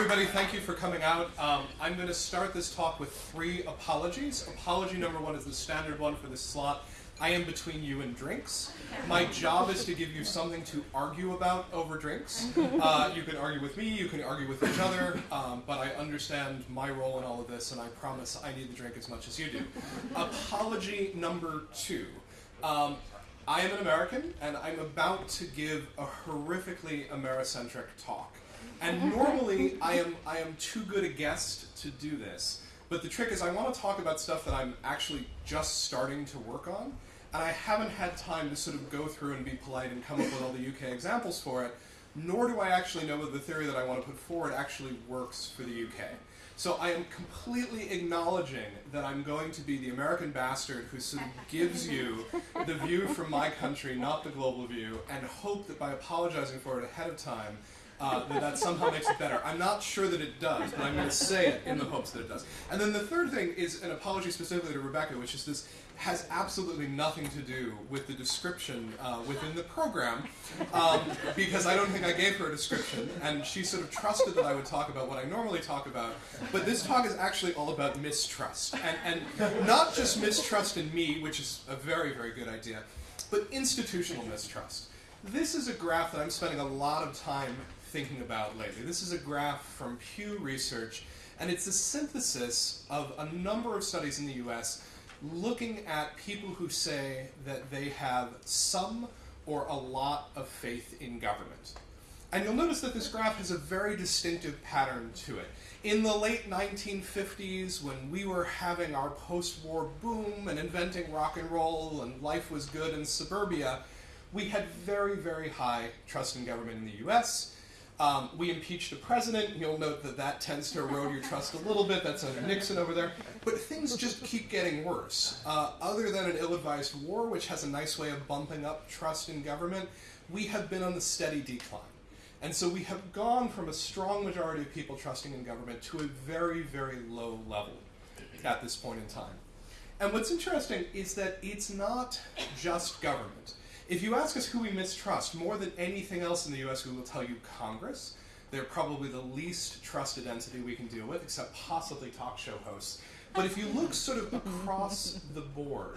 everybody, thank you for coming out. Um, I'm going to start this talk with three apologies. Apology number one is the standard one for this slot. I am between you and drinks. My job is to give you something to argue about over drinks. Uh, you can argue with me, you can argue with each other, um, but I understand my role in all of this, and I promise I need the drink as much as you do. Apology number two. Um, I am an American, and I'm about to give a horrifically Americentric talk. And normally, I am, I am too good a guest to do this. But the trick is, I want to talk about stuff that I'm actually just starting to work on, and I haven't had time to sort of go through and be polite and come up with all the UK examples for it, nor do I actually know that the theory that I want to put forward actually works for the UK. So I am completely acknowledging that I'm going to be the American bastard who sort of gives you the view from my country, not the global view, and hope that by apologizing for it ahead of time, uh, that somehow makes it better. I'm not sure that it does, but I'm going to say it in the hopes that it does. And then the third thing is an apology specifically to Rebecca, which is this has absolutely nothing to do with the description uh, within the program, um, because I don't think I gave her a description, and she sort of trusted that I would talk about what I normally talk about. But this talk is actually all about mistrust, and, and not just mistrust in me, which is a very, very good idea, but institutional mistrust. This is a graph that I'm spending a lot of time thinking about lately. This is a graph from Pew Research, and it's a synthesis of a number of studies in the US looking at people who say that they have some or a lot of faith in government. And you'll notice that this graph has a very distinctive pattern to it. In the late 1950s, when we were having our post-war boom and inventing rock and roll and life was good in suburbia, we had very, very high trust in government in the US. Um, we impeached a president. You'll note that that tends to erode your trust a little bit. That's under Nixon over there. But things just keep getting worse. Uh, other than an ill-advised war, which has a nice way of bumping up trust in government, we have been on the steady decline. And so we have gone from a strong majority of people trusting in government to a very, very low level at this point in time. And what's interesting is that it's not just government. If you ask us who we mistrust, more than anything else in the US, we will tell you Congress. They're probably the least trusted entity we can deal with, except possibly talk show hosts. But if you look sort of across the board,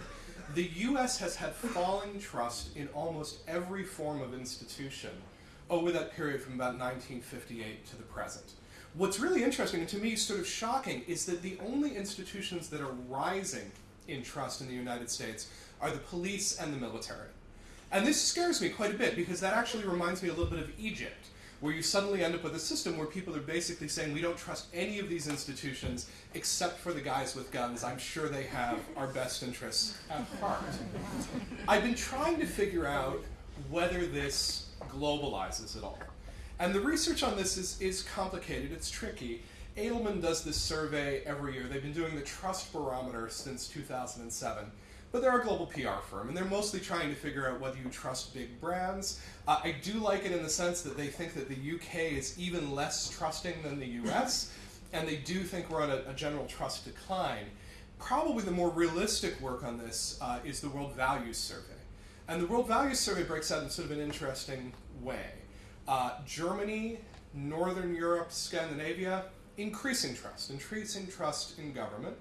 the US has had falling trust in almost every form of institution over that period from about 1958 to the present. What's really interesting, and to me sort of shocking, is that the only institutions that are rising in trust in the United States are the police and the military. And this scares me quite a bit because that actually reminds me a little bit of Egypt, where you suddenly end up with a system where people are basically saying we don't trust any of these institutions except for the guys with guns. I'm sure they have our best interests at heart. I've been trying to figure out whether this globalizes at all. And the research on this is, is complicated, it's tricky. Edelman does this survey every year. They've been doing the trust barometer since 2007 but they're a global PR firm, and they're mostly trying to figure out whether you trust big brands. Uh, I do like it in the sense that they think that the UK is even less trusting than the US, and they do think we're on a, a general trust decline. Probably the more realistic work on this uh, is the World Values Survey. And the World Values Survey breaks out in sort of an interesting way. Uh, Germany, Northern Europe, Scandinavia, increasing trust, increasing trust in government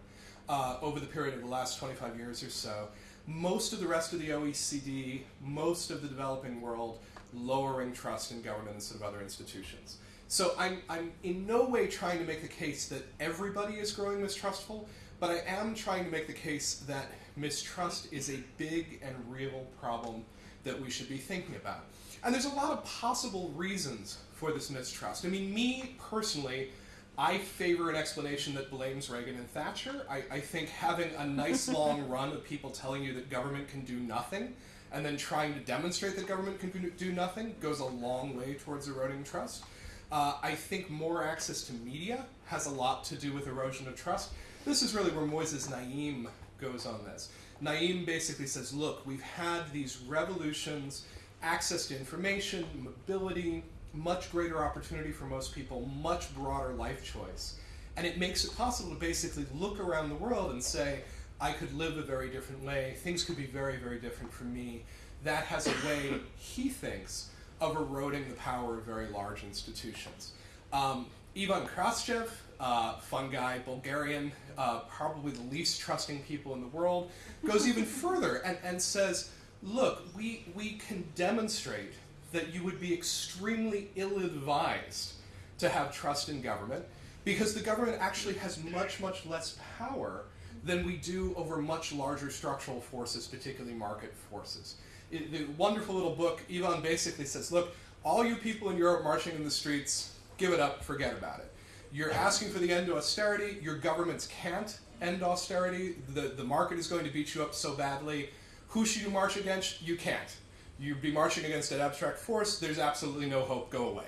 uh, over the period of the last 25 years or so. Most of the rest of the OECD, most of the developing world, lowering trust in government and sort of other institutions. So I'm, I'm in no way trying to make the case that everybody is growing mistrustful, but I am trying to make the case that mistrust is a big and real problem that we should be thinking about. And there's a lot of possible reasons for this mistrust. I mean, me personally, I favor an explanation that blames Reagan and Thatcher. I, I, think having a nice long run of people telling you that government can do nothing and then trying to demonstrate that government can do nothing goes a long way towards eroding trust. Uh, I think more access to media has a lot to do with erosion of trust. This is really where Moises Naim goes on this. Naim basically says, look, we've had these revolutions, access to information, mobility, much greater opportunity for most people, much broader life choice. And it makes it possible to basically look around the world and say, I could live a very different way, things could be very, very different for me. That has a way, he thinks, of eroding the power of very large institutions. Um, Ivan Krastev, uh, fun guy, Bulgarian, uh, probably the least trusting people in the world, goes even further and, and says, look, we, we can demonstrate that you would be extremely ill-advised to have trust in government because the government actually has much, much less power than we do over much larger structural forces, particularly market forces. The wonderful little book, Ivan basically says, look, all you people in Europe marching in the streets, give it up, forget about it. You're asking for the end of austerity, your governments can't end austerity, the, the market is going to beat you up so badly. Who should you march against? You can't. You'd be marching against an abstract force, there's absolutely no hope, go away.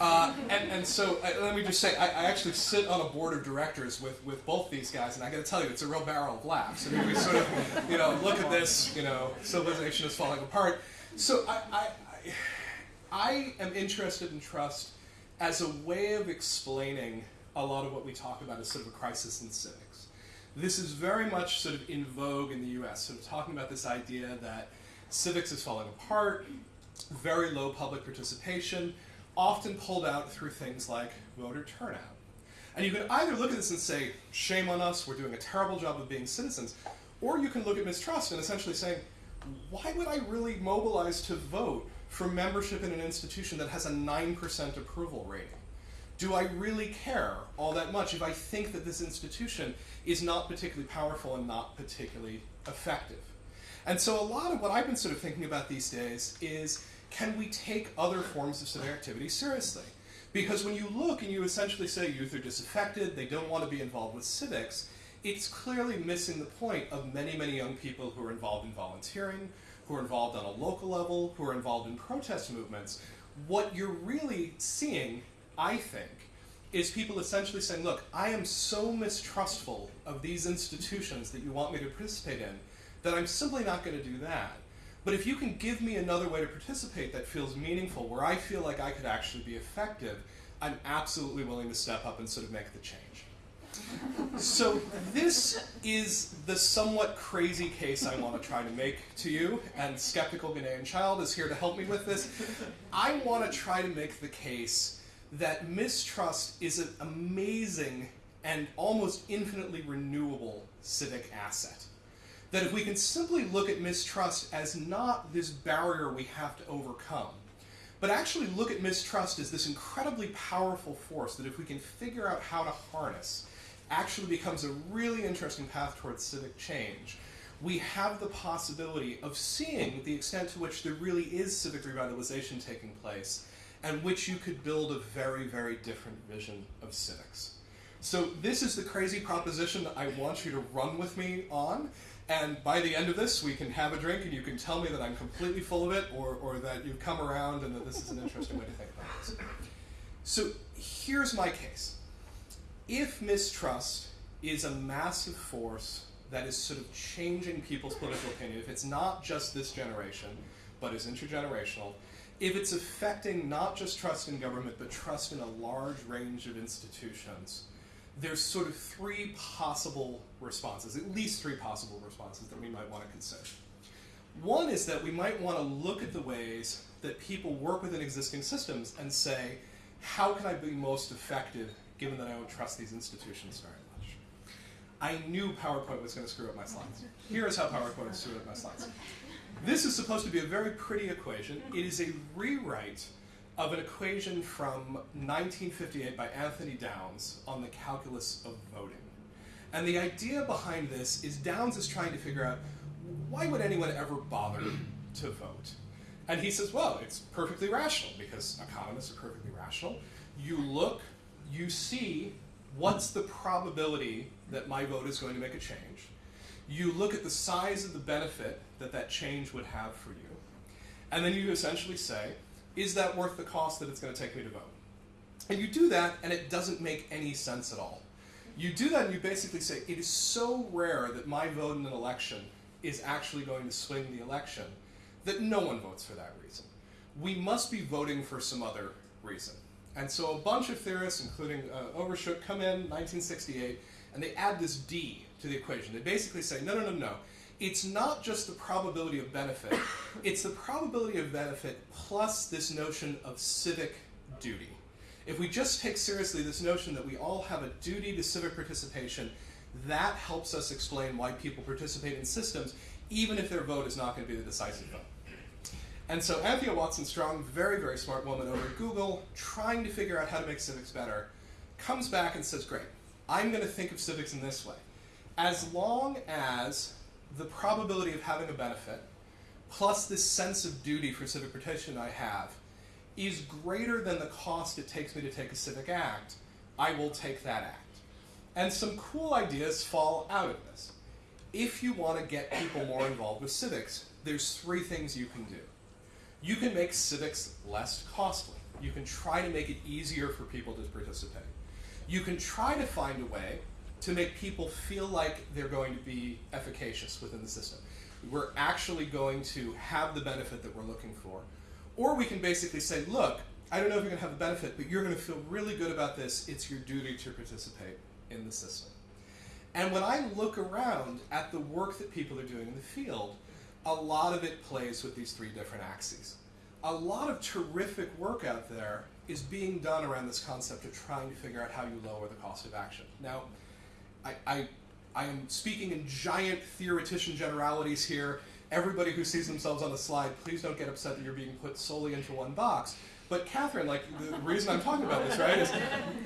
Uh, and, and so uh, let me just say, I, I, actually sit on a board of directors with, with both these guys, and I got to tell you, it's a real barrel of laughs. I mean, we sort of, you know, look at this, you know, civilization is falling apart. So I, I, I am interested in trust as a way of explaining a lot of what we talk about as sort of a crisis in civics. This is very much sort of in vogue in the US, sort of talking about this idea that civics is falling apart, very low public participation, often pulled out through things like voter turnout. And you can either look at this and say, shame on us, we're doing a terrible job of being citizens, or you can look at mistrust and essentially say, why would I really mobilize to vote for membership in an institution that has a 9% approval rating? Do I really care all that much if I think that this institution is not particularly powerful and not particularly effective? And so a lot of what I've been sort of thinking about these days is can we take other forms of civic activity seriously? Because when you look and you essentially say youth are disaffected, they don't want to be involved with civics, it's clearly missing the point of many, many young people who are involved in volunteering, who are involved on a local level, who are involved in protest movements. What you're really seeing, I think, is people essentially saying, look, I am so mistrustful of these institutions that you want me to participate in that I'm simply not going to do that. But if you can give me another way to participate that feels meaningful, where I feel like I could actually be effective, I'm absolutely willing to step up and sort of make the change. so this is the somewhat crazy case I want to try to make to you, and Skeptical Ghanaian Child is here to help me with this. I want to try to make the case that mistrust is an amazing and almost infinitely renewable civic asset that if we can simply look at mistrust as not this barrier we have to overcome, but actually look at mistrust as this incredibly powerful force that if we can figure out how to harness, actually becomes a really interesting path towards civic change. We have the possibility of seeing the extent to which there really is civic revitalization taking place, and which you could build a very, very different vision of civics. So this is the crazy proposition that I want you to run with me on. And by the end of this, we can have a drink and you can tell me that I'm completely full of it or, or that you've come around and that this is an interesting way to think about this. So here's my case. If mistrust is a massive force that is sort of changing people's political opinion, if it's not just this generation, but is intergenerational, if it's affecting not just trust in government, but trust in a large range of institutions, there's sort of three possible responses, at least three possible responses that we might want to consider. One is that we might want to look at the ways that people work within existing systems and say, how can I be most effective given that I don't trust these institutions very much? I knew PowerPoint was going to screw up my slides. Here's how PowerPoint screwed up my slides. This is supposed to be a very pretty equation. It is a rewrite of an equation from 1958 by Anthony Downs on the calculus of voting. And the idea behind this is Downs is trying to figure out why would anyone ever bother to vote? And he says, well, it's perfectly rational because economists are perfectly rational. You look, you see what's the probability that my vote is going to make a change. You look at the size of the benefit that that change would have for you. And then you essentially say, is that worth the cost that it's going to take me to vote? And you do that, and it doesn't make any sense at all. You do that, and you basically say, it is so rare that my vote in an election is actually going to swing the election that no one votes for that reason. We must be voting for some other reason. And so a bunch of theorists, including uh, Ordeshook, come in 1968, and they add this D to the equation. They basically say, no, no, no, no it's not just the probability of benefit, it's the probability of benefit plus this notion of civic duty. If we just take seriously this notion that we all have a duty to civic participation, that helps us explain why people participate in systems, even if their vote is not going to be the decisive vote. And so Anthea Watson Strong, very, very smart woman over at Google, trying to figure out how to make civics better, comes back and says, great, I'm going to think of civics in this way. As long as the probability of having a benefit, plus this sense of duty for civic protection I have, is greater than the cost it takes me to take a civic act, I will take that act. And some cool ideas fall out of this. If you want to get people more involved with civics, there's three things you can do. You can make civics less costly. You can try to make it easier for people to participate. You can try to find a way to make people feel like they're going to be efficacious within the system. We're actually going to have the benefit that we're looking for. Or we can basically say, look, I don't know if you're going to have a benefit, but you're going to feel really good about this. It's your duty to participate in the system. And when I look around at the work that people are doing in the field, a lot of it plays with these three different axes. A lot of terrific work out there is being done around this concept of trying to figure out how you lower the cost of action. Now, I, I, I am speaking in giant theoretician generalities here. Everybody who sees themselves on the slide, please don't get upset that you're being put solely into one box. But Catherine, like the reason I'm talking about this, right, is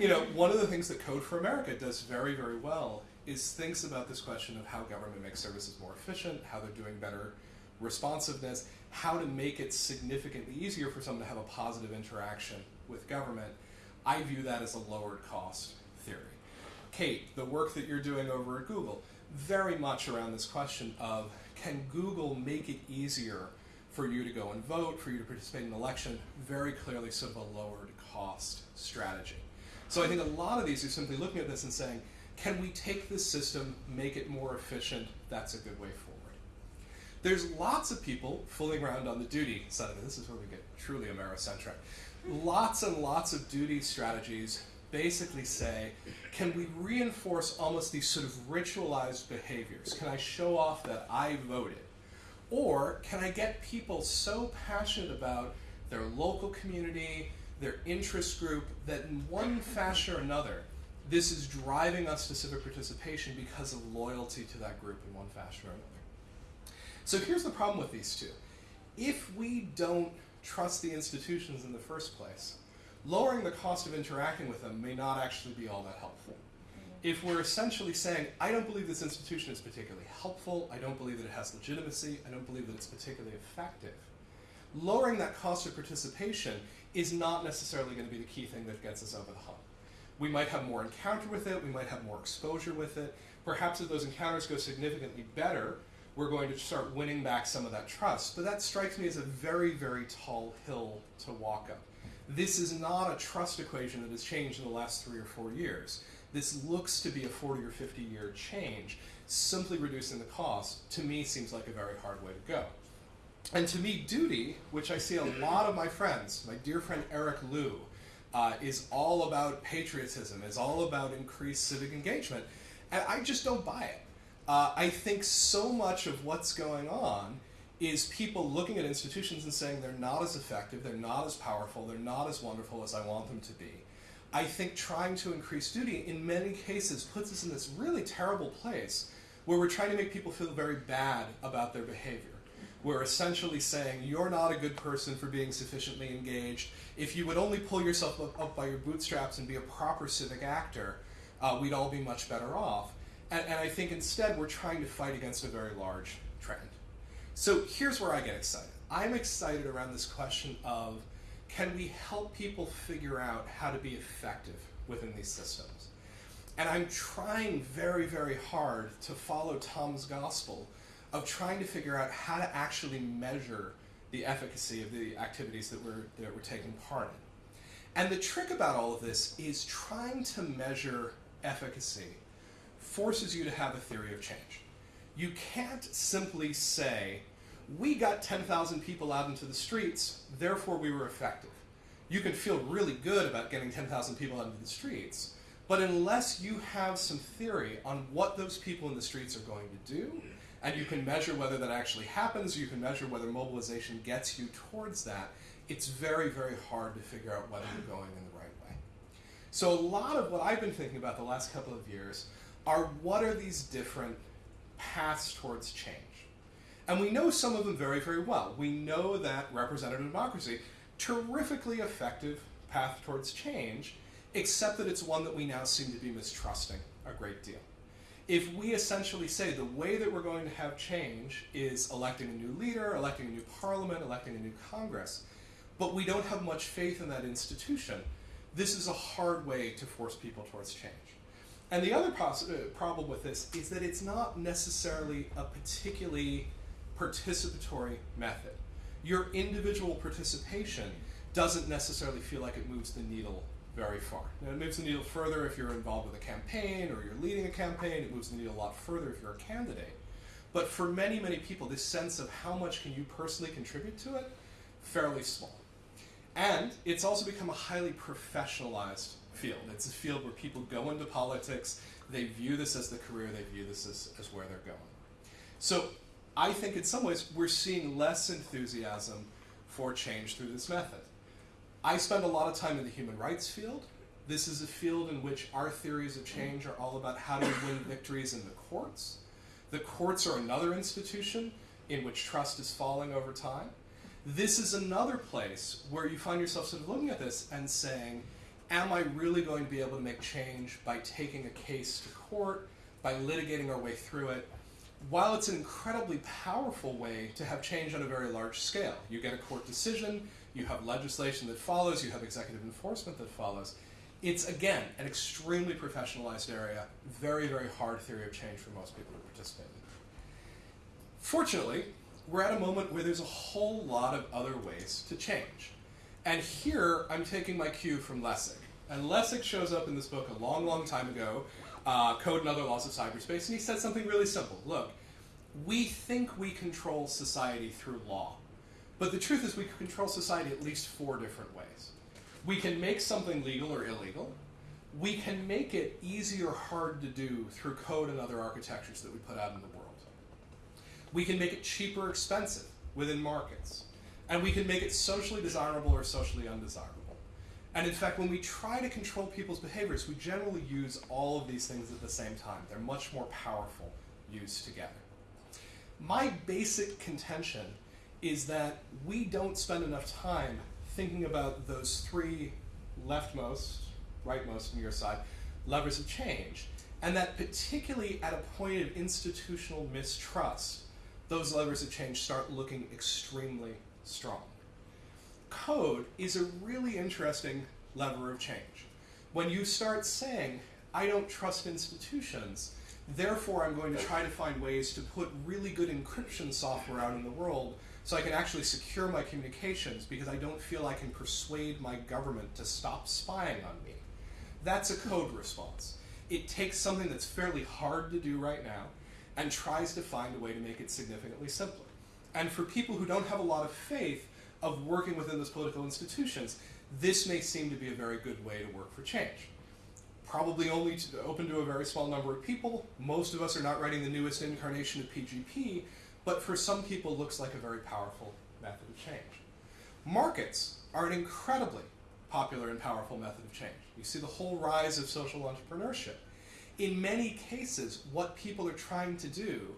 you know one of the things that Code for America does very, very well is thinks about this question of how government makes services more efficient, how they're doing better responsiveness, how to make it significantly easier for someone to have a positive interaction with government. I view that as a lowered cost. Kate, the work that you're doing over at Google, very much around this question of can Google make it easier for you to go and vote, for you to participate in an election, very clearly sort of a lowered cost strategy. So I think a lot of these are simply looking at this and saying, can we take this system, make it more efficient? That's a good way forward. There's lots of people fooling around on the duty side of it. This is where we get truly Americentric. Lots and lots of duty strategies basically say, can we reinforce almost these sort of ritualized behaviors? Can I show off that I voted? Or can I get people so passionate about their local community, their interest group, that in one fashion or another, this is driving us to civic participation because of loyalty to that group in one fashion or another. So here's the problem with these two. If we don't trust the institutions in the first place, lowering the cost of interacting with them may not actually be all that helpful. If we're essentially saying, I don't believe this institution is particularly helpful, I don't believe that it has legitimacy, I don't believe that it's particularly effective, lowering that cost of participation is not necessarily going to be the key thing that gets us over the hump. We might have more encounter with it, we might have more exposure with it. Perhaps if those encounters go significantly better, we're going to start winning back some of that trust. But that strikes me as a very, very tall hill to walk up. This is not a trust equation that has changed in the last three or four years. This looks to be a 40 or 50 year change. Simply reducing the cost, to me, seems like a very hard way to go. And to me, duty, which I see a lot of my friends, my dear friend Eric Liu, uh, is all about patriotism, is all about increased civic engagement. And I just don't buy it. Uh, I think so much of what's going on is people looking at institutions and saying they're not as effective, they're not as powerful, they're not as wonderful as I want them to be. I think trying to increase duty in many cases puts us in this really terrible place where we're trying to make people feel very bad about their behavior. We're essentially saying you're not a good person for being sufficiently engaged. If you would only pull yourself up, up by your bootstraps and be a proper civic actor, uh, we'd all be much better off. And, and I think instead we're trying to fight against a very large. So here's where I get excited. I'm excited around this question of can we help people figure out how to be effective within these systems? And I'm trying very, very hard to follow Tom's gospel of trying to figure out how to actually measure the efficacy of the activities that we're, that we're taking part in. And the trick about all of this is trying to measure efficacy forces you to have a theory of change. You can't simply say, we got 10,000 people out into the streets, therefore we were effective. You can feel really good about getting 10,000 people out into the streets, but unless you have some theory on what those people in the streets are going to do, and you can measure whether that actually happens, you can measure whether mobilization gets you towards that, it's very, very hard to figure out whether you're going in the right way. So a lot of what I've been thinking about the last couple of years are what are these different paths towards change? And we know some of them very, very well. We know that representative democracy, terrifically effective path towards change, except that it's one that we now seem to be mistrusting a great deal. If we essentially say the way that we're going to have change is electing a new leader, electing a new parliament, electing a new Congress, but we don't have much faith in that institution, this is a hard way to force people towards change. And the other uh, problem with this is that it's not necessarily a particularly participatory method. Your individual participation doesn't necessarily feel like it moves the needle very far. Now, it moves the needle further if you're involved with a campaign or you're leading a campaign. It moves the needle a lot further if you're a candidate. But for many, many people, this sense of how much can you personally contribute to it, fairly small. And it's also become a highly professionalized field. It's a field where people go into politics, they view this as the career, they view this as, as where they're going. So I think in some ways we're seeing less enthusiasm for change through this method. I spend a lot of time in the human rights field. This is a field in which our theories of change are all about how to win victories in the courts. The courts are another institution in which trust is falling over time this is another place where you find yourself sort of looking at this and saying, am I really going to be able to make change by taking a case to court, by litigating our way through it? While it's an incredibly powerful way to have change on a very large scale, you get a court decision, you have legislation that follows, you have executive enforcement that follows. It's, again, an extremely professionalized area, very, very hard theory of change for most people to participate in. Fortunately, we're at a moment where there's a whole lot of other ways to change. And here I'm taking my cue from Lessig. And Lessig shows up in this book a long, long time ago, uh, Code and Other Laws of Cyberspace, and he said something really simple. Look, we think we control society through law, but the truth is we control society at least four different ways. We can make something legal or illegal. We can make it easy or hard to do through code and other architectures that we put out in the world. We can make it cheap or expensive within markets. And we can make it socially desirable or socially undesirable. And in fact, when we try to control people's behaviors, we generally use all of these things at the same time. They're much more powerful used together. My basic contention is that we don't spend enough time thinking about those three leftmost, rightmost on your side, levers of change, and that particularly at a point of institutional mistrust, those levers of change start looking extremely strong. Code is a really interesting lever of change. When you start saying, I don't trust institutions, therefore I'm going to try to find ways to put really good encryption software out in the world so I can actually secure my communications because I don't feel I can persuade my government to stop spying on me. That's a code response. It takes something that's fairly hard to do right now, and tries to find a way to make it significantly simpler. And for people who don't have a lot of faith of working within those political institutions, this may seem to be a very good way to work for change. Probably only to, open to a very small number of people. Most of us are not writing the newest incarnation of PGP, but for some people looks like a very powerful method of change. Markets are an incredibly popular and powerful method of change. You see the whole rise of social entrepreneurship in many cases, what people are trying to do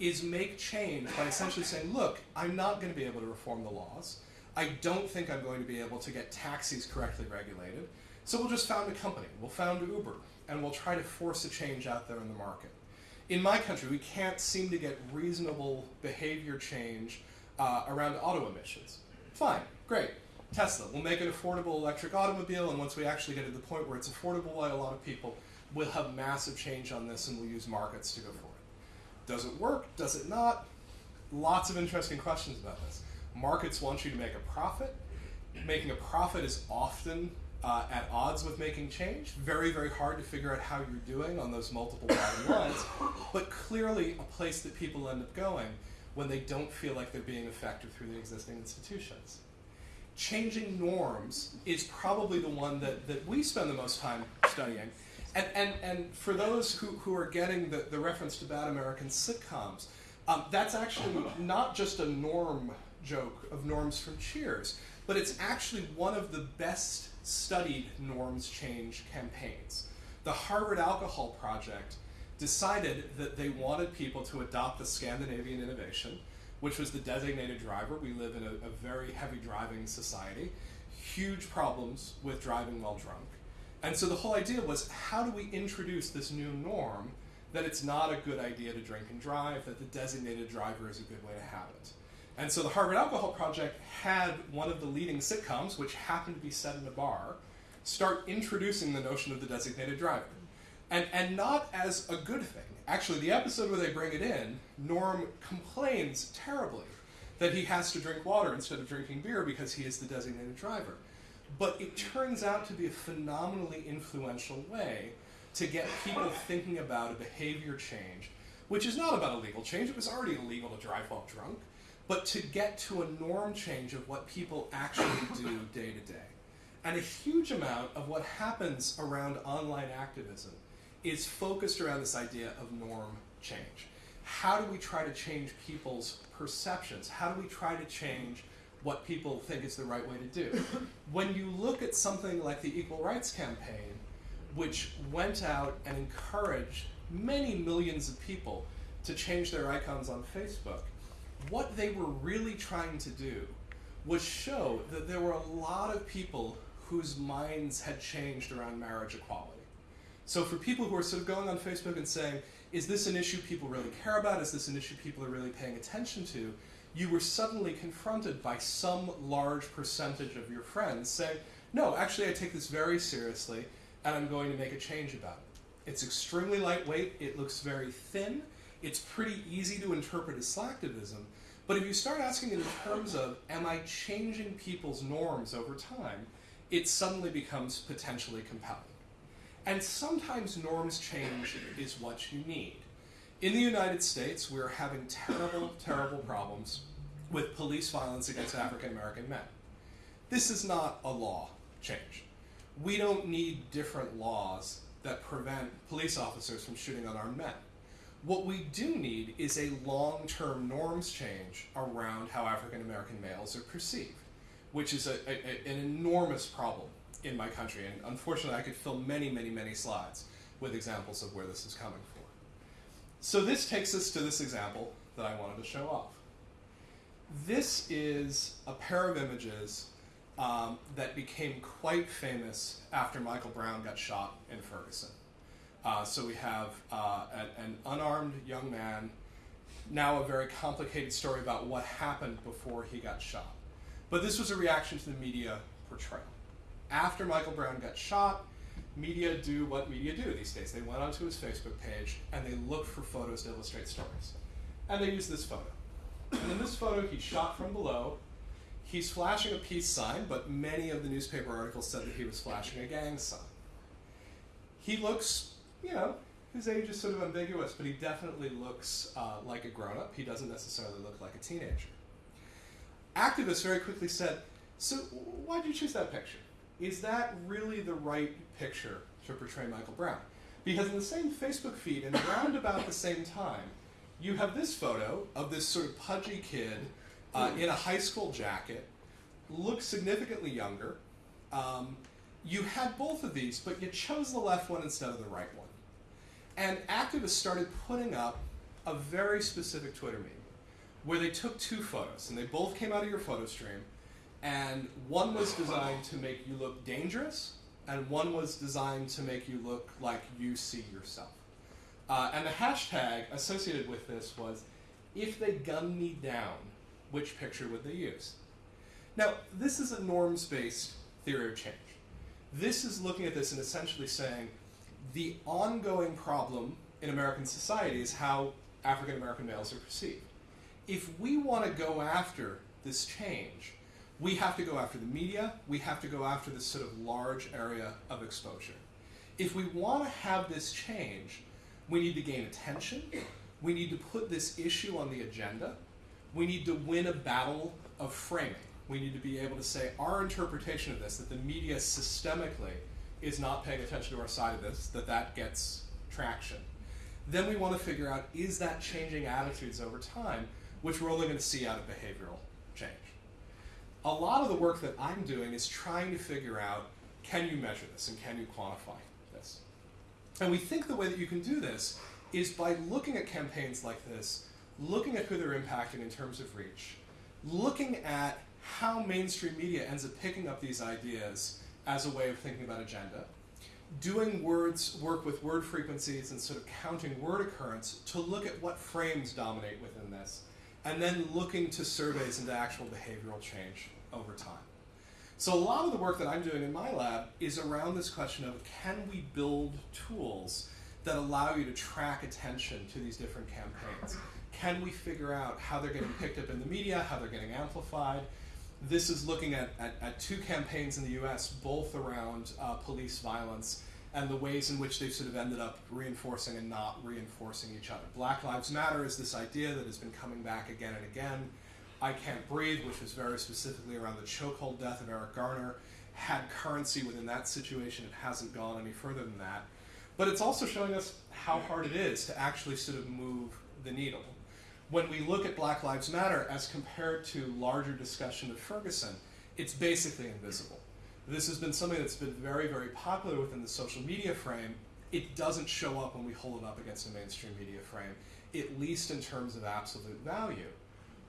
is make change by essentially saying, look, I'm not going to be able to reform the laws. I don't think I'm going to be able to get taxis correctly regulated. So we'll just found a company. We'll found Uber, and we'll try to force a change out there in the market. In my country, we can't seem to get reasonable behavior change uh, around auto emissions. Fine, great. Tesla, we'll make an affordable electric automobile, and once we actually get to the point where it's affordable by a lot of people, we'll have massive change on this and we'll use markets to go for it. Does it work? Does it not? Lots of interesting questions about this. Markets want you to make a profit. Making a profit is often uh, at odds with making change. Very, very hard to figure out how you're doing on those multiple bottom lines, but clearly a place that people end up going when they don't feel like they're being effective through the existing institutions. Changing norms is probably the one that, that we spend the most time studying and, and, and for those who, who are getting the, the reference to bad American sitcoms, um, that's actually not just a norm joke of norms from Cheers, but it's actually one of the best studied norms change campaigns. The Harvard Alcohol Project decided that they wanted people to adopt the Scandinavian innovation, which was the designated driver. We live in a, a very heavy driving society, huge problems with driving while drunk. And so the whole idea was how do we introduce this new norm that it's not a good idea to drink and drive, that the designated driver is a good way to have it. And so the Harvard Alcohol Project had one of the leading sitcoms, which happened to be set in a bar, start introducing the notion of the designated driver. And, and not as a good thing. Actually, the episode where they bring it in, Norm complains terribly that he has to drink water instead of drinking beer because he is the designated driver. But it turns out to be a phenomenally influential way to get people thinking about a behavior change, which is not about a legal change, it was already illegal to drive while drunk, but to get to a norm change of what people actually do day to day. And a huge amount of what happens around online activism is focused around this idea of norm change. How do we try to change people's perceptions? How do we try to change what people think is the right way to do? when you look at something like the Equal Rights Campaign, which went out and encouraged many millions of people to change their icons on Facebook, what they were really trying to do was show that there were a lot of people whose minds had changed around marriage equality. So for people who are sort of going on Facebook and saying, is this an issue people really care about? Is this an issue people are really paying attention to? You were suddenly confronted by some large percentage of your friends saying, no, actually I take this very seriously and I'm going to make a change about it. It's extremely lightweight, it looks very thin, it's pretty easy to interpret as slacktivism, but if you start asking it in terms of, am I changing people's norms over time, it suddenly becomes potentially compelling. And sometimes norms change is what you need. In the United States, we're having terrible, terrible problems with police violence against African American men. This is not a law change we don't need different laws that prevent police officers from shooting unarmed men. What we do need is a long-term norms change around how African American males are perceived, which is a, a, an enormous problem in my country. And unfortunately, I could fill many, many, many slides with examples of where this is coming from. So this takes us to this example that I wanted to show off. This is a pair of images um, that became quite famous after Michael Brown got shot in Ferguson. Uh, so we have uh, an, an, unarmed young man, now a very complicated story about what happened before he got shot. But this was a reaction to the media portrayal. After Michael Brown got shot, media do what media do these days. They went onto his Facebook page and they looked for photos to illustrate stories. And they used this photo. And in this photo, he's shot from below, He's flashing a peace sign, but many of the newspaper articles said that he was flashing a gang sign. He looks, you know, his age is sort of ambiguous, but he definitely looks uh, like a grown up. He doesn't necessarily look like a teenager. Activists very quickly said, So, why did you choose that picture? Is that really the right picture to portray Michael Brown? Because in the same Facebook feed, and around about the same time, you have this photo of this sort of pudgy kid uh, in a high school jacket, looks significantly younger. Um, you had both of these, but you chose the left one instead of the right one. And activists started putting up a very specific Twitter meme where they took two photos, and they both came out of your photo stream, and one was designed to make you look dangerous, and one was designed to make you look like you see yourself. Uh, and the hashtag associated with this was, if they gun me down, which picture would they use? Now, this is a norms-based theory of change. This is looking at this and essentially saying the ongoing problem in American society is how African American males are perceived. If we want to go after this change, we have to go after the media, we have to go after this sort of large area of exposure. If we want to have this change, we need to gain attention, we need to put this issue on the agenda, we need to win a battle of framing. We need to be able to say our interpretation of this, that the media systemically is not paying attention to our side of this, that that gets traction. Then we want to figure out, is that changing attitudes over time, which we're only going to see out of behavioral change. A lot of the work that I'm doing is trying to figure out can you measure this and can you quantify this? And we think the way that you can do this is by looking at campaigns like this, looking at who they're impacting in terms of reach, looking at how mainstream media ends up picking up these ideas as a way of thinking about agenda, doing words work with word frequencies and sort of counting word occurrence to look at what frames dominate within this, and then looking to surveys into actual behavioral change over time. So a lot of the work that I'm doing in my lab is around this question of can we build tools that allow you to track attention to these different campaigns? Can we figure out how they're getting picked up in the media, how they're getting amplified? This is looking at, at, at two campaigns in the US, both around uh, police violence and the ways in which they've sort of ended up reinforcing and not reinforcing each other. Black Lives Matter is this idea that has been coming back again and again I Can't Breathe, which was very specifically around the chokehold death of Eric Garner, had currency within that situation. It hasn't gone any further than that. But it's also showing us how hard it is to actually sort of move the needle. When we look at Black Lives Matter as compared to larger discussion of Ferguson, it's basically invisible. This has been something that's been very, very popular within the social media frame. It doesn't show up when we hold it up against a mainstream media frame, at least in terms of absolute value.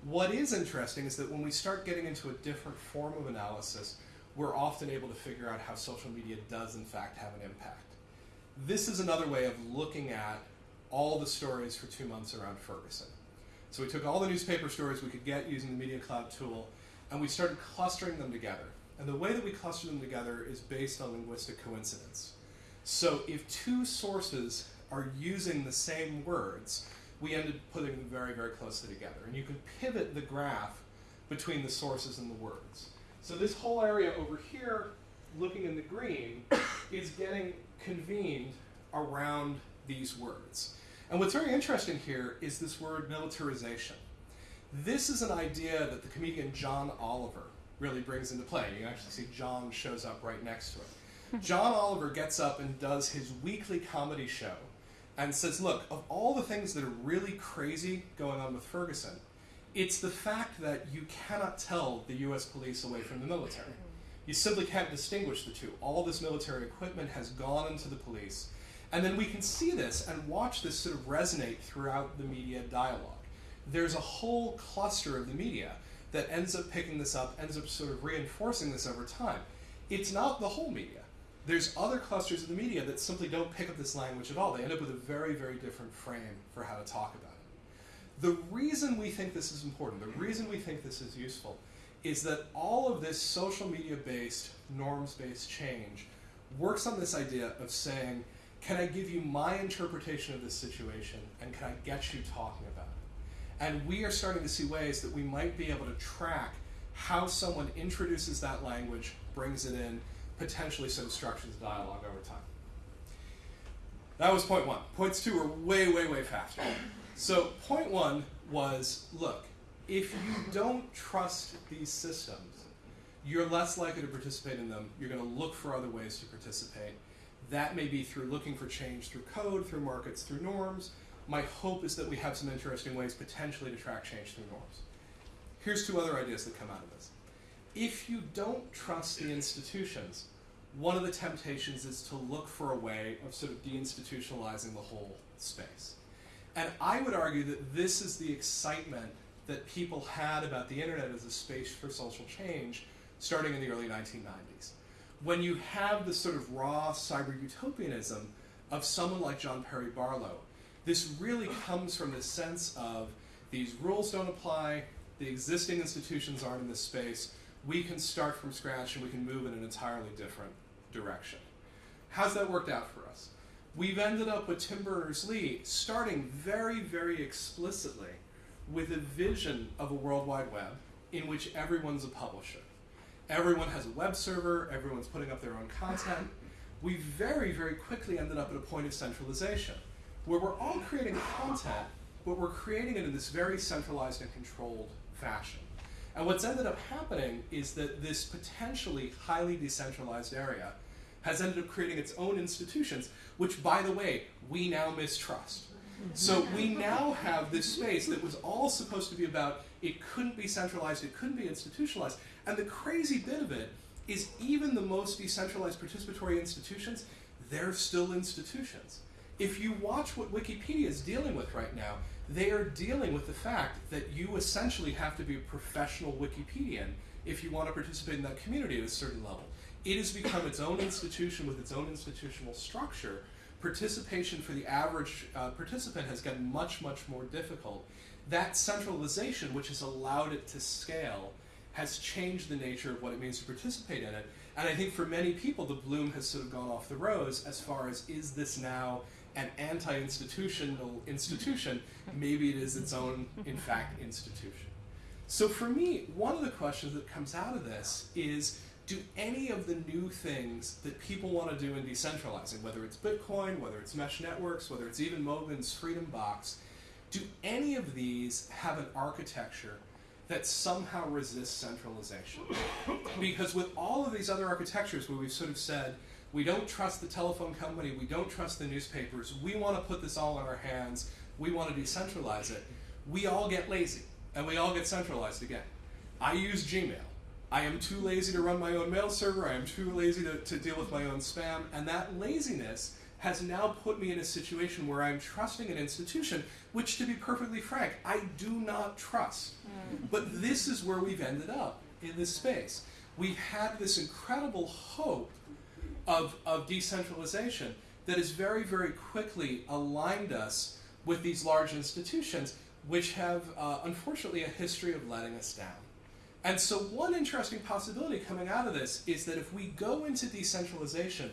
What is interesting is that when we start getting into a different form of analysis, we're often able to figure out how social media does, in fact, have an impact. This is another way of looking at all the stories for two months around Ferguson. So we took all the newspaper stories we could get using the Media Cloud tool, and we started clustering them together. And the way that we cluster them together is based on linguistic coincidence. So if two sources are using the same words, we end up putting them very, very closely together. And you can pivot the graph between the sources and the words. So this whole area over here, looking in the green, is getting convened around these words. And what's very interesting here is this word militarization. This is an idea that the comedian John Oliver really brings into play. You actually see John shows up right next to it. John Oliver gets up and does his weekly comedy show and says, look, of all the things that are really crazy going on with Ferguson, it's the fact that you cannot tell the US police away from the military. You simply can't distinguish the two. All this military equipment has gone into the police. And then we can see this and watch this sort of resonate throughout the media dialogue. There's a whole cluster of the media that ends up picking this up, ends up sort of reinforcing this over time. It's not the whole media. There's other clusters of the media that simply don't pick up this language at all. They end up with a very, very different frame for how to talk about it. The reason we think this is important, the reason we think this is useful, is that all of this social media based, norms based change works on this idea of saying, can I give you my interpretation of this situation and can I get you talking about it? And we are starting to see ways that we might be able to track how someone introduces that language, brings it in, potentially some structures dialogue over time. That was point one. Points two are way, way, way faster. So point one was, look, if you don't trust these systems, you're less likely to participate in them. You're going to look for other ways to participate. That may be through looking for change through code, through markets, through norms. My hope is that we have some interesting ways potentially to track change through norms. Here's two other ideas that come out of this. If you don't trust the institutions, one of the temptations is to look for a way of sort of deinstitutionalizing the whole space. And I would argue that this is the excitement that people had about the internet as a space for social change starting in the early 1990s. When you have the sort of raw cyber utopianism of someone like John Perry Barlow, this really comes from the sense of these rules don't apply, the existing institutions aren't in this space, we can start from scratch and we can move in an entirely different direction. How's that worked out for us? We've ended up with Tim Berners-Lee starting very, very explicitly with a vision of a World Wide Web in which everyone's a publisher. Everyone has a web server, everyone's putting up their own content. We very, very quickly ended up at a point of centralization where we're all creating content, but we're creating it in this very centralized and controlled fashion. And what's ended up happening is that this potentially highly decentralized area has ended up creating its own institutions, which, by the way, we now mistrust. So we now have this space that was all supposed to be about it couldn't be centralized, it couldn't be institutionalized. And the crazy bit of it is even the most decentralized participatory institutions, they're still institutions. If you watch what Wikipedia is dealing with right now, they are dealing with the fact that you essentially have to be a professional Wikipedian if you want to participate in that community at a certain level. It has become its own institution with its own institutional structure. Participation for the average uh, participant has gotten much, much more difficult. That centralization, which has allowed it to scale, has changed the nature of what it means to participate in it. And I think for many people, the bloom has sort of gone off the rose as far as is this now an anti-institutional institution? Maybe it is its own, in fact, institution. So for me, one of the questions that comes out of this is, do any of the new things that people want to do in decentralizing, whether it's Bitcoin, whether it's mesh networks, whether it's even Moglen's Freedom Box, do any of these have an architecture that somehow resists centralization? because with all of these other architectures where we've sort of said, we don't trust the telephone company, we don't trust the newspapers, we want to put this all in our hands, we want to decentralize it, we all get lazy and we all get centralized again. I use Gmail. I am too lazy to run my own mail server. I am too lazy to, to deal with my own spam. And that laziness has now put me in a situation where I'm trusting an institution, which, to be perfectly frank, I do not trust. Mm. But this is where we've ended up in this space. We've had this incredible hope of, of decentralization that has very, very quickly aligned us with these large institutions which have, uh, unfortunately, a history of letting us down. And so, one interesting possibility coming out of this is that if we go into decentralization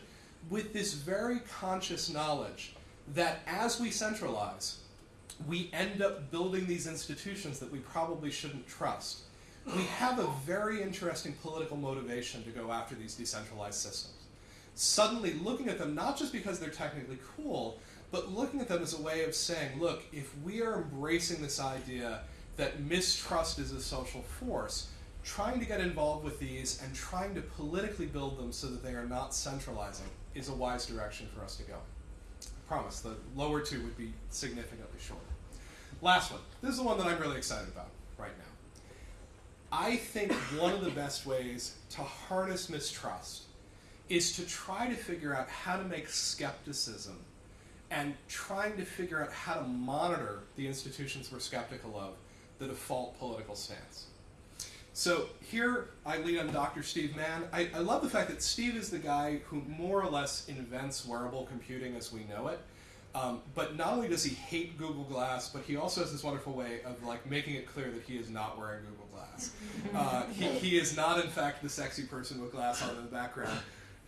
with this very conscious knowledge that as we centralize, we end up building these institutions that we probably shouldn't trust, we have a very interesting political motivation to go after these decentralized systems. Suddenly, looking at them not just because they're technically cool, but looking at them as a way of saying, look, if we are embracing this idea that mistrust is a social force, trying to get involved with these and trying to politically build them so that they are not centralizing is a wise direction for us to go. I promise, the lower two would be significantly shorter. Last one. This is the one that I'm really excited about right now. I think one of the best ways to harness mistrust is to try to figure out how to make skepticism and trying to figure out how to monitor the institutions we're skeptical of the default political stance. So here I lead on Dr. Steve Mann. I, I, love the fact that Steve is the guy who more or less invents wearable computing as we know it. Um, but not only does he hate Google Glass, but he also has this wonderful way of like making it clear that he is not wearing Google Glass. Uh, he, he is not, in fact, the sexy person with glass on in the background.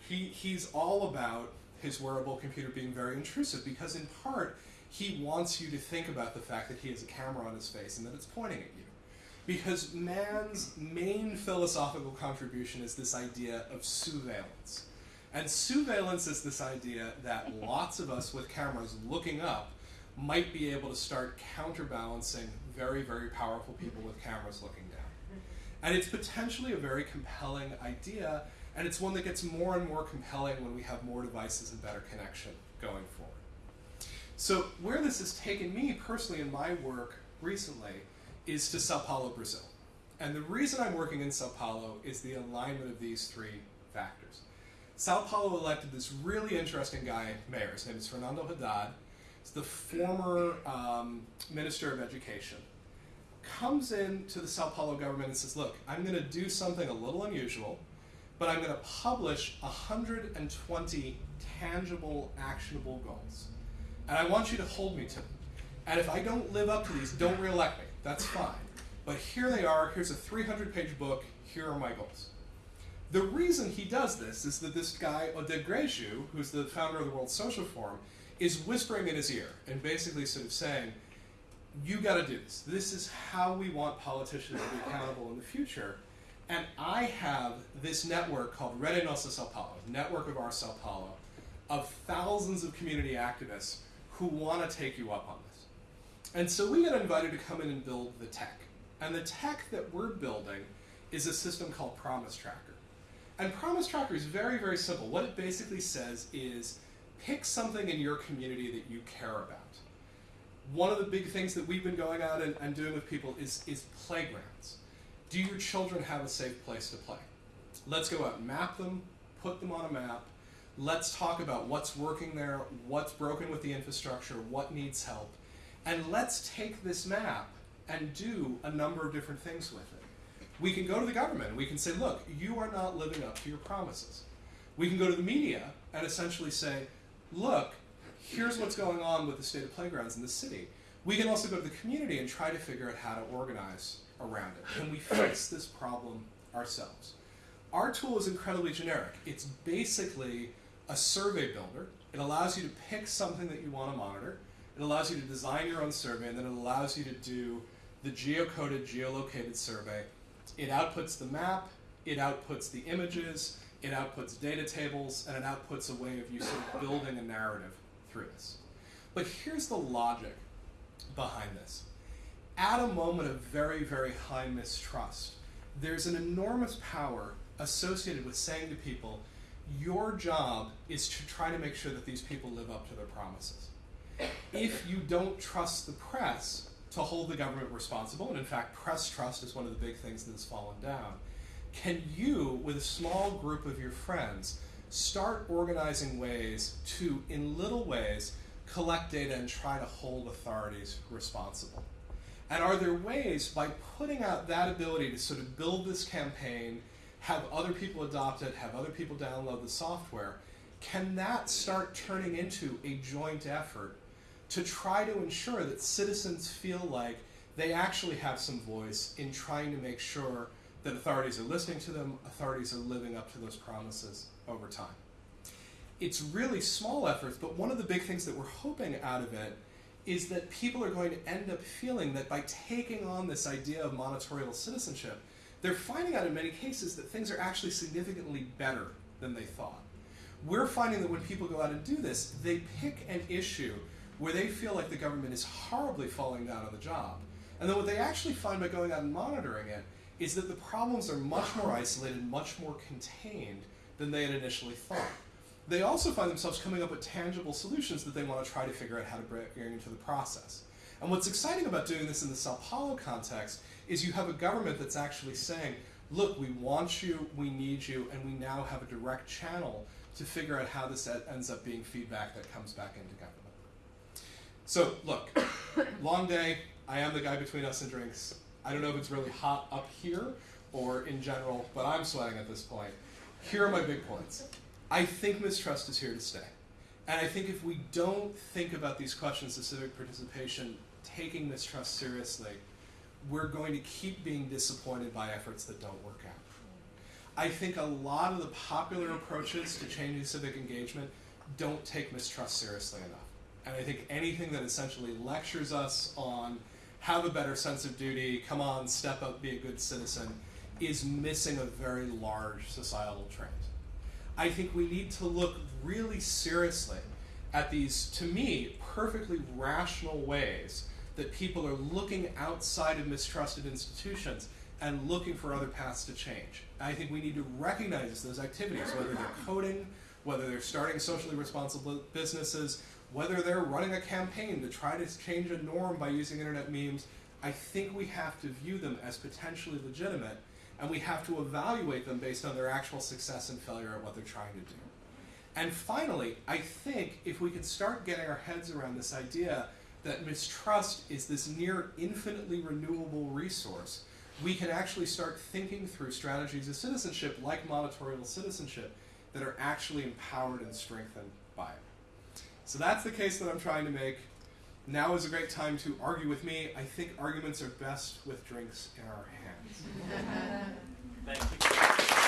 He, he's all about his wearable computer being very intrusive because, in part, he wants you to think about the fact that he has a camera on his face and that it's pointing at you. Because Mann's main philosophical contribution is this idea of sousveillance. And sousveillance is this idea that lots of us with cameras looking up might be able to start counterbalancing very, very powerful people with cameras looking down. And it's potentially a very compelling idea and it's one that gets more and more compelling when we have more devices and better connection going forward. So where this has taken me personally in my work recently is to Sao Paulo, Brazil. And the reason I'm working in Sao Paulo is the alignment of these three factors. Sao Paulo elected this really interesting guy, mayor. His name is Fernando Haddad. He's the former um, Minister of Education. Comes in to the Sao Paulo government and says, look, I'm going to do something a little unusual but I'm going to publish 120 tangible, actionable goals. And I want you to hold me to them. And if I don't live up to these, don't reelect me. That's fine. But here they are. Here's a 300 page book. Here are my goals. The reason he does this is that this guy, Oded who's the founder of the World Social Forum, is whispering in his ear and basically sort of saying, you got to do this. This is how we want politicians to be accountable in the future. And I have this network called Rede Nossa Sao Paulo, Network of Our Sao Paulo, of thousands of community activists who want to take you up on this. And so we got invited to come in and build the tech. And the tech that we're building is a system called Promise Tracker. And Promise Tracker is very, very simple. What it basically says is pick something in your community that you care about. one of the big things that we've been going out and, and doing with people is, is playgrounds. Do your children have a safe place to play? Let's go out and map them, put them on a map. Let's talk about what's working there, what's broken with the infrastructure, what needs help. And let's take this map and do a number of different things with it. We can go to the government and we can say, look, you are not living up to your promises. We can go to the media and essentially say, look, here's what's going on with the state of playgrounds in the city. We can also go to the community and try to figure out how to organize around it. Can we fix this problem ourselves? Our tool is incredibly generic. It's basically a survey builder. It allows you to pick something that you want to monitor. It allows you to design your own survey, and then it allows you to do the geocoded, geolocated survey. It outputs the map, it outputs the images, it outputs data tables, and it outputs a way of you sort of building a narrative through this. But here's the logic behind this. At a moment of very, very high mistrust, there's an enormous power associated with saying to people, your job is to try to make sure that these people live up to their promises. If you don't trust the press to hold the government responsible, and in fact, press trust is one of the big things that has fallen down, can you, with a small group of your friends, start organizing ways to, in little ways, collect data and try to hold authorities responsible? And are there ways, by putting out that ability to sort of build this campaign, have other people adopt it, have other people download the software, can that start turning into a joint effort to try to ensure that citizens feel like they actually have some voice in trying to make sure that authorities are listening to them, authorities are living up to those promises over time. It's really small efforts, but one of the big things that we're hoping out of it is that people are going to end up feeling that by taking on this idea of monitorial citizenship, they're finding out in many cases that things are actually significantly better than they thought. We're finding that when people go out and do this, they pick an issue where they feel like the government is horribly falling down on the job. And then what they actually find by going out and monitoring it is that the problems are much more isolated, much more contained than they had initially thought. They also find themselves coming up with tangible solutions that they want to try to figure out how to bring into the process. And what's exciting about doing this in the Sao Paulo context is you have a government that's actually saying, look, we want you, we need you, and we now have a direct channel to figure out how this ends up being feedback that comes back into government. So, look, long day, I am the guy between us and drinks. I don't know if it's really hot up here or in general, but I'm sweating at this point. Here are my big points. I think mistrust is here to stay. And I think if we don't think about these questions of civic participation, taking mistrust seriously, we're going to keep being disappointed by efforts that don't work out. I think a lot of the popular approaches to changing civic engagement don't take mistrust seriously enough. And I think anything that essentially lectures us on have a better sense of duty, come on, step up, be a good citizen, is missing a very large societal trend. I think we need to look really seriously at these, to me, perfectly rational ways that people are looking outside of mistrusted institutions and looking for other paths to change. I think we need to recognize those activities, whether they're coding, whether they're starting socially responsible businesses, whether they're running a campaign to try to change a norm by using internet memes, I think we have to view them as potentially legitimate and we have to evaluate them based on their actual success and failure at what they're trying to do. And finally, I think if we could start getting our heads around this idea that mistrust is this near infinitely renewable resource, we can actually start thinking through strategies of citizenship like monitorial citizenship that are actually empowered and strengthened by it. So that's the case that I'm trying to make. Now is a great time to argue with me. I think arguments are best with drinks in our hands. Thank you.